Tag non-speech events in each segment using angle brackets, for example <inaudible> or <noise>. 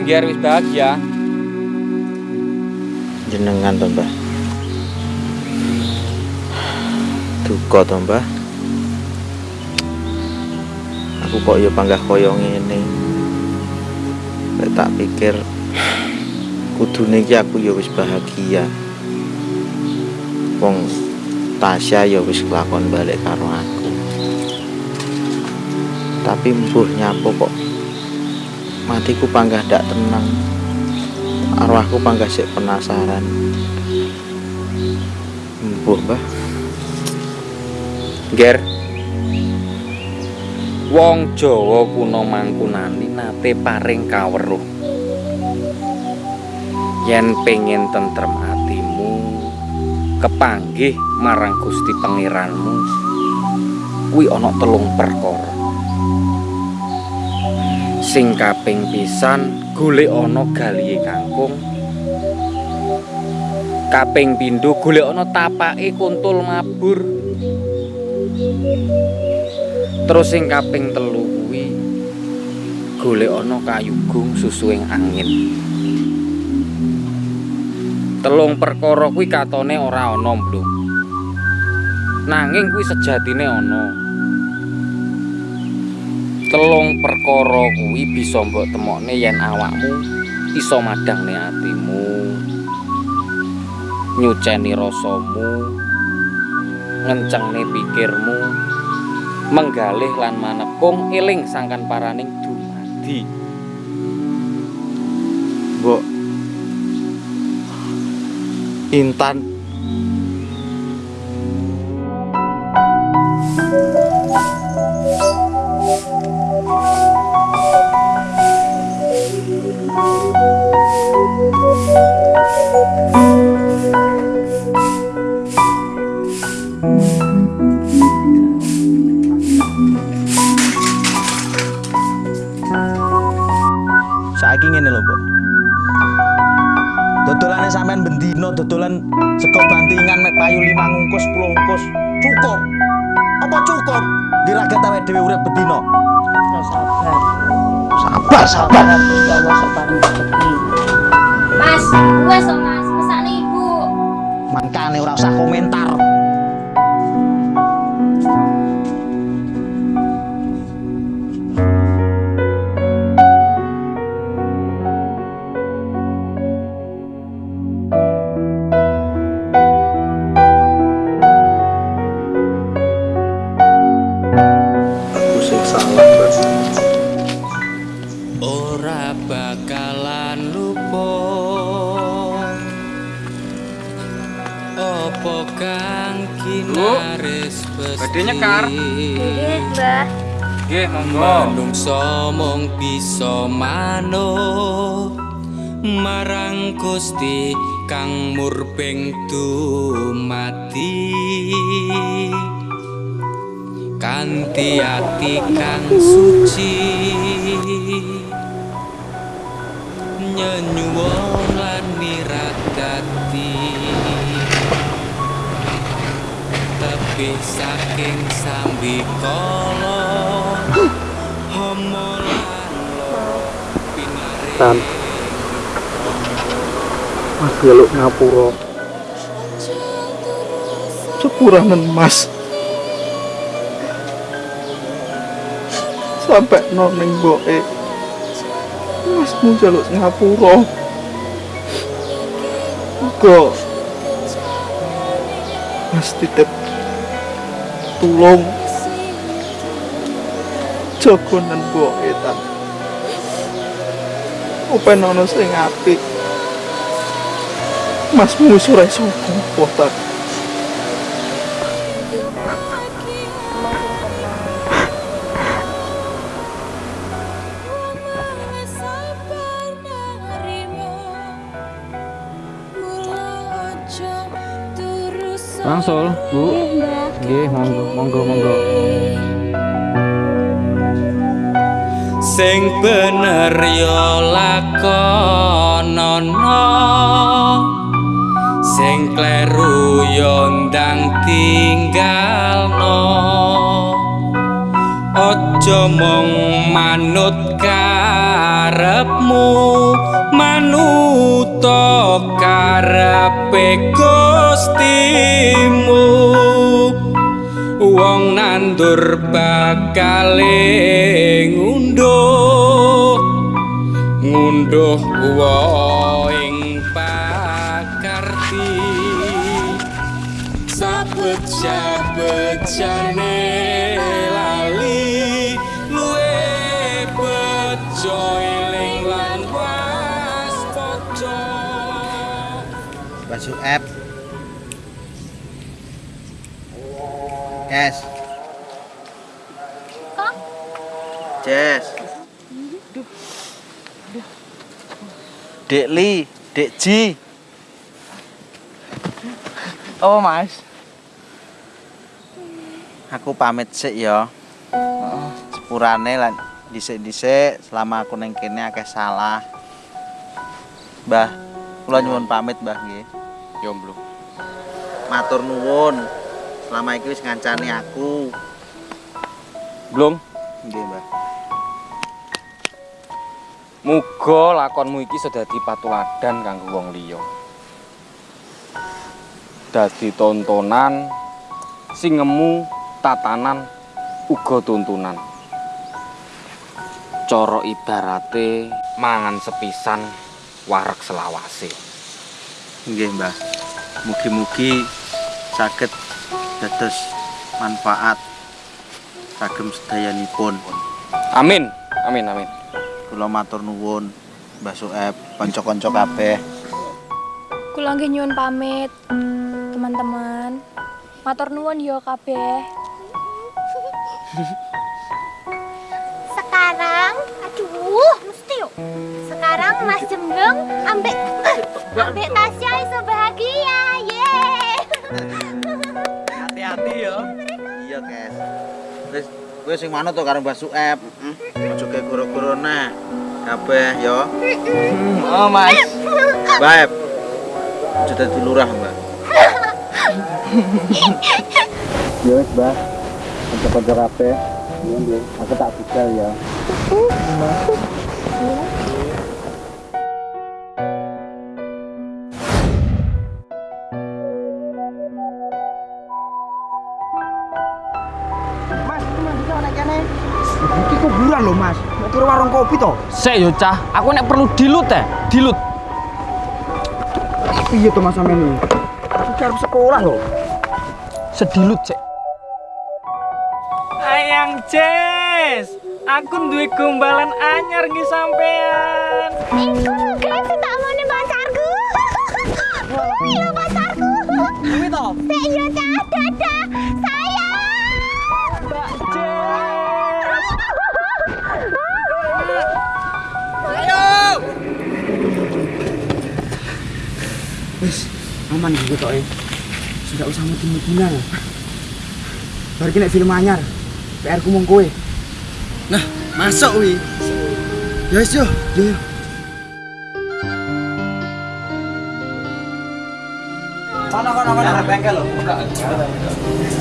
Ger wis bahagia? Jenengan to, Mbah. Duka to, Mbah. Aku kok ya panggah koyo ngene. Lek tak pikir kudune iki aku ya wis bahagia. Wong Tasya ya wis kelakon balik karo aku. Tapi mbuh nyapo kok matiku panggah ndak tenang. Arwahku panggah sik penasaran. Mbuh, Mbah. Ger. Wong Jawa kuno mangkunani nate paring kaweruh. Yen pengen tentrem atimu, kepanggih marang Gusti Pangeranmu. Kuwi ana telung perkara. Sing kaping pisan golek ana galihe kangkung. Kaping pindho golek ana tapake kuntul mabur. Terus sing kaping telu kuwi golek ana kayugung susuing angin. Telung perkara kuwi katone ora ana, Blung. Nanging kuwi sejatine ana. Telung perkara kuwi bisa mbok temokne yen awakmu iso madangne atimu. Nyuceni rasamu, ngencengne pikirmu, menggalih lan manekung eling sangkan paraning dumadi. Mbok Intan awake dhewe urip bendino. sabar Sabar, sabar. Gusti Allah sok paring rezeki Mas, wes Mas, pesane Ibu. Mangkane ora usah komentar. Badhe nyekar. Nggih, Mbah. Nggih, monggo. Manungsa mung bisa manut marang Gusti kang murbeng dumati kanthi ati kang suci nyenyuwun lan miradati tebih saking sambikala homo lan lo pinare. Mas jaluk ngapura. Sepuranen Mas. Sampai noning boke. Mas mu jaluk ngapura. Uga. Mas titip tulung jogonan boke tan. Upen ono sing apik. Mas musuh iso apa Langsung, Bu. Nggih, monggo, monggo, monggo. sing bener ya lakonana sing kleru ya ndang tinggalno aja mong manut karepmu manuto karepe gustimu wong nandur bakale ngunduh ngunduh woing Basuh app. Yes. Kok? Jess. Dek Li, Dek Ji. Oh mas Aku pamit sik ya. Sepurane lan dhisik-dhisik selama aku ning kene akeh salah. Mbah, kula nyuwun pamit, Mbah nggih. Jomblo. Matur nuwun. Selama iki wis ngancani aku. Belum. Nggih, Mbah. Muga lakonmu iki sedadi patuladan kanggo wong liya. Dadi tontonan sing ngemu tatanan uga tuntunan. Cara ibarate mangan sepisan wareg selawase. Nggih, Mbah. Mugi-mugi saged dados manfaat kagem sedayanipun. Amin. Amin amin. Kula matur nuwun Mbah Sueb, kanca-kanca kabeh. Kula nggih nyuwun pamit, teman-teman. Matur nuwun ya kabeh. <laughs> Sekarang Mas Jemblung ambek ambek Tasya iso bahagia. Yeay. Hati-hati ya. Iya, Kes. Wis kowe sing manut to karo Mbah Sueb. Aja ge goro-gorone. Kabeh ya. Oh mas. Aja dadi lurah. Ya wis, Mbah. Kanca-kanca kabeh. Aku tak budal ya. Naik kene Iki kuburan loh mas Mau kira warung kopi toh Sik yo cah, aku nek perlu dilut teh, dilut. Iya tuh mas sama ini Aku cari sekolah loh Sedilut sik. Ayang Jess, aku duwe gombalan anyar nggih sampean. Iku guys, tak mau nih pacarku. Kuwi lho pacarku. Kuwi to? Sik yo Cak, dadah. Wis aman gitu toh eh Sudah usah mati-mati lah Baru kena film anyar PR ku mong kowe Nah masuk wi Ya wis yo yo yo Kono kono kono bengkel lho buka.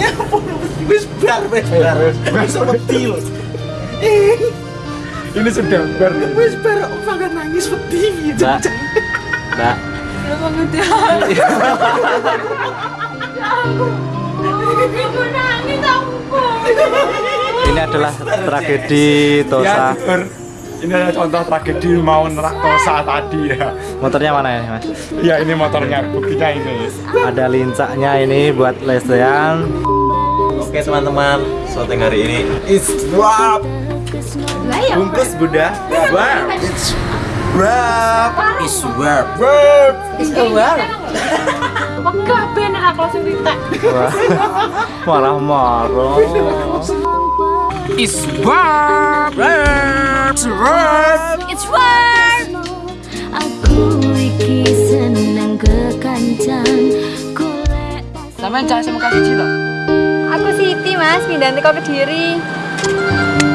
Ya ampun wis bar wis bar wis wis wedi lho. Ini sudah bar. Wis bar kok makan nangis wedi. Mbak. Mbak. Nangis aku. Ini adalah tragedi Tosa. Ini adalah contoh tragedi mau nerak Tosa tadi ya. Motornya mana ya, Mas? Ya ini motornya, buktinya ini. Ada lincaknya ini buat lesehan. Oke teman-teman, syuting hari ini It's. Lah ya. bungkus Bunda. Wah, It's wrap. Is wrap. Wegah ben aku langsung ditek. Marah-marah. Is wrap. It's work. Aku iki seneng kekancan. Golek Sampeyan cah SMK siji to? Aku Siti, Mas, pindah teko Kediri.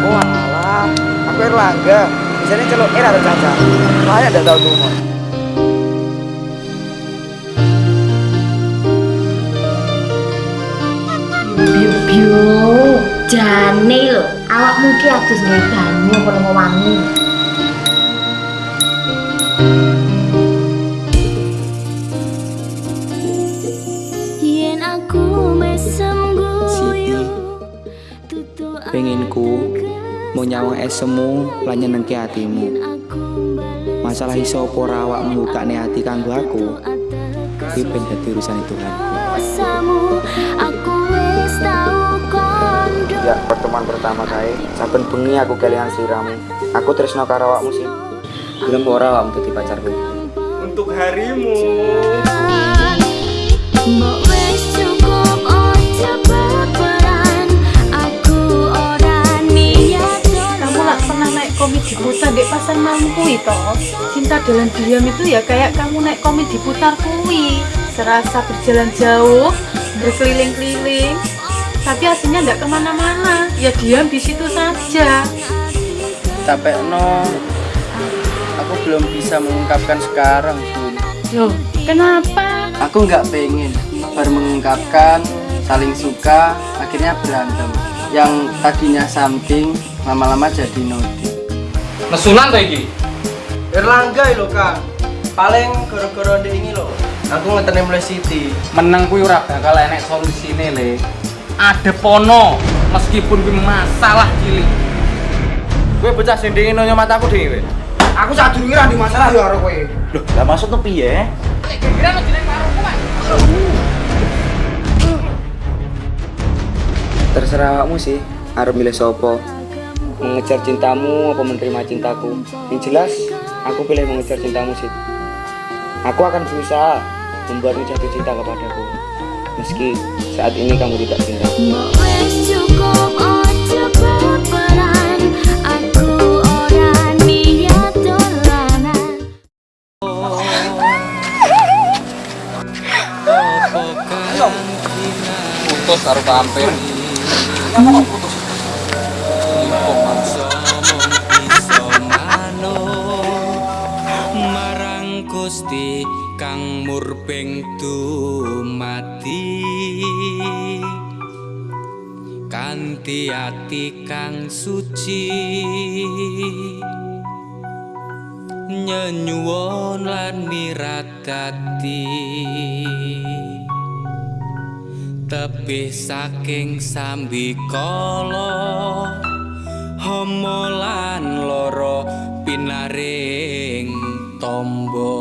Oh alah, aku Erlangga. Biasanya celuk Er atau Caca. Saya tidak tahu nomor. Biu biu. Jane lho, Awakmu ki adus nggih banyu apa lunga wangi. Yen mau nyawang esemu lan nyenengke hatimu. Masalah iso apa ora awakmu bukane ati kanggo aku. Iki ben dadi urusan Tuhan. Samu aku wis tau kondo Ya, pertemuan pertama kae, saben bengi aku kelingan siramu. Aku tresno karo awakmu sih. Gelem ora awakmu dadi pacarku. Untuk harimu. Komedi putar di pasar malam kui toh? Cinta dalam diam itu ya kayak kamu naik komedi putar kui. Serasa berjalan jauh, berkeliling-keliling, tapi aslinya nggak ke mana-mana. Ya diam di situ saja. Capek no. Aku belum bisa mengungkapkan sekarang, Bun. Loh, kenapa? Aku nggak pengen baru mengungkapkan saling suka akhirnya berantem. Yang tadinya something lama-lama jadi nodi. Nesunan ta iki? Erlangga lho Kang. Paling gara-gara ndek ini lho. Aku ngetene mulai Siti. Menang kuwi ora bakal enek solusine le. Ada pono meskipun kuwi masalah cilik. Gue bocah sing dingin nonyo mataku dhewe. Aku sadurunge ra di masalah yo karo kowe. Loh, lah maksud tuh piye? Terserah awakmu sih, arep milih sopo. Mengejar cintamu apa menerima cintaku. Yang jelas, aku pilih mengejar cintamu sih. Aku akan berusaha membuatmu jatuh cinta kepadaku. Meski saat ini kamu tidak cinta. Mbok wis cukup kang murbeng dumati kanthi ati kang suci. Nyenyuwun lan miradati. Tebih saking sambikala homo lan loro pinaring tombo